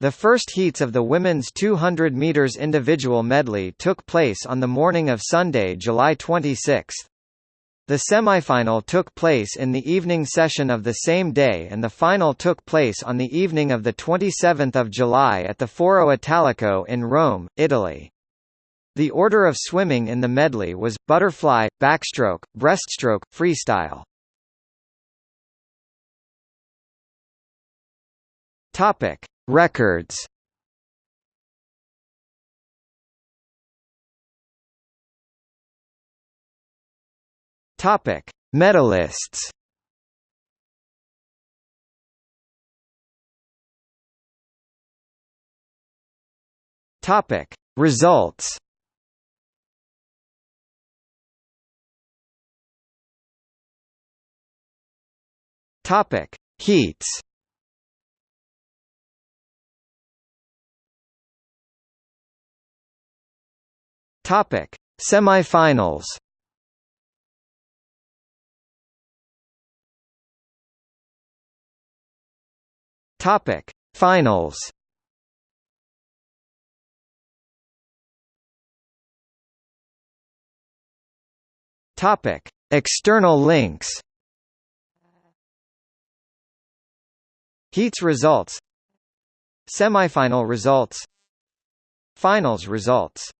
The first heats of the women's 200 meters individual medley took place on the morning of Sunday, July 26. The semifinal took place in the evening session of the same day and the final took place on the evening of 27 July at the Foro Italico in Rome, Italy. The order of swimming in the medley was, butterfly, backstroke, breaststroke, freestyle. Topic. Records Topic: Medalists. Topic: Results. Topic: Heats. Topic: Semifinals. Topic: Finals. Topic: External links. Heats results Semifinal results Finals results